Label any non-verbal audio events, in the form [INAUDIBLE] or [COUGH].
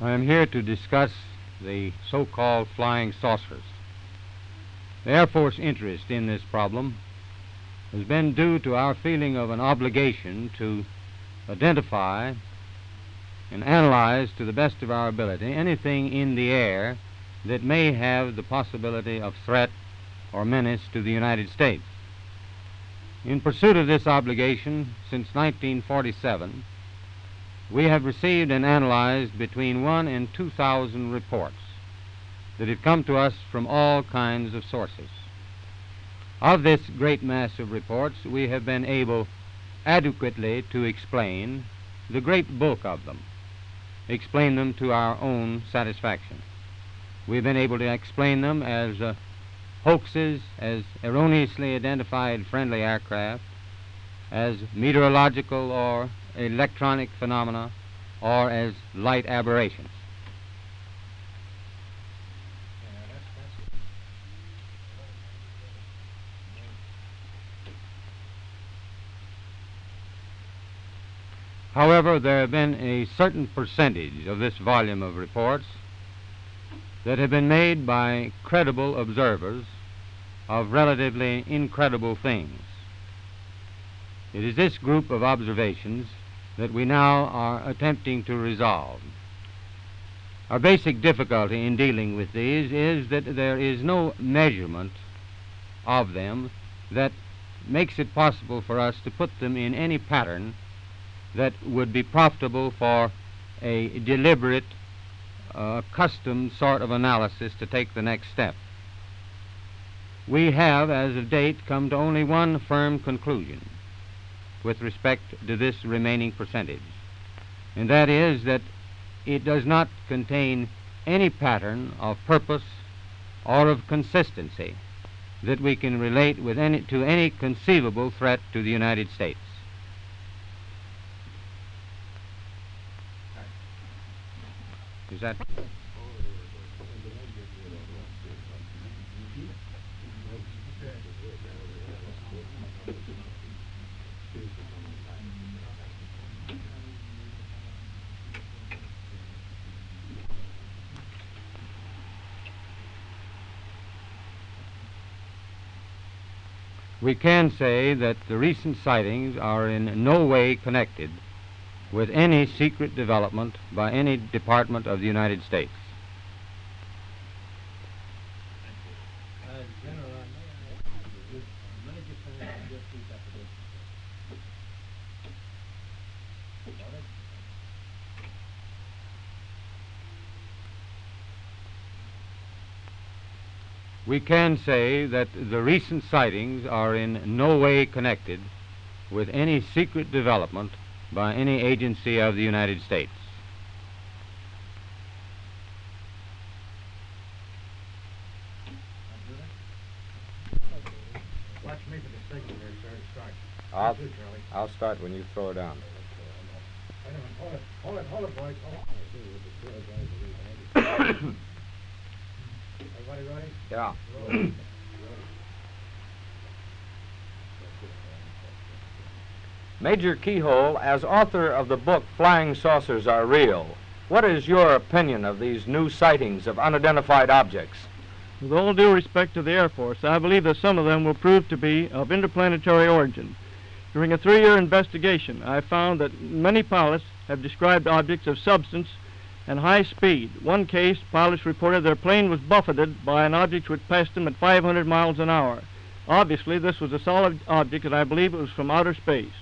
I am here to discuss the so-called flying saucers. The Air Force interest in this problem has been due to our feeling of an obligation to identify and analyze to the best of our ability anything in the air that may have the possibility of threat or menace to the United States. In pursuit of this obligation, since 1947, we have received and analyzed between one and 2,000 reports that have come to us from all kinds of sources. Of this great mass of reports, we have been able adequately to explain the great bulk of them, explain them to our own satisfaction. We've been able to explain them as uh, hoaxes, as erroneously identified friendly aircraft, as meteorological or electronic phenomena, or as light aberrations. However, there have been a certain percentage of this volume of reports that have been made by credible observers of relatively incredible things. It is this group of observations that we now are attempting to resolve. Our basic difficulty in dealing with these is that there is no measurement of them that makes it possible for us to put them in any pattern that would be profitable for a deliberate, uh, custom sort of analysis to take the next step. We have, as of date, come to only one firm conclusion with respect to this remaining percentage, and that is that it does not contain any pattern of purpose or of consistency that we can relate with any, to any conceivable threat to the United States. Is that? We can say that the recent sightings are in no way connected with any secret development by any department of the United States. We can say that the recent sightings are in no way connected with any secret development by any agency of the United States. Watch me for the signal there, sir. Start. I'll, You too, Charlie. I'll start when you throw it down. Wait a minute. Hold it. Hold it. Hold it, boys. Hold it. [COUGHS] Yeah. Major Keyhoe, as author of the book Flying Saucers Are Real, what is your opinion of these new sightings of unidentified objects? With all due respect to the Air Force, I believe that some of them will prove to be of interplanetary origin. During a three year investigation, I found that many pilots have described objects of substance and high speed. One case, pilots reported their plane was buffeted by an object which passed them at 500 miles an hour. Obviously, this was a solid object, and I believe it was from outer space.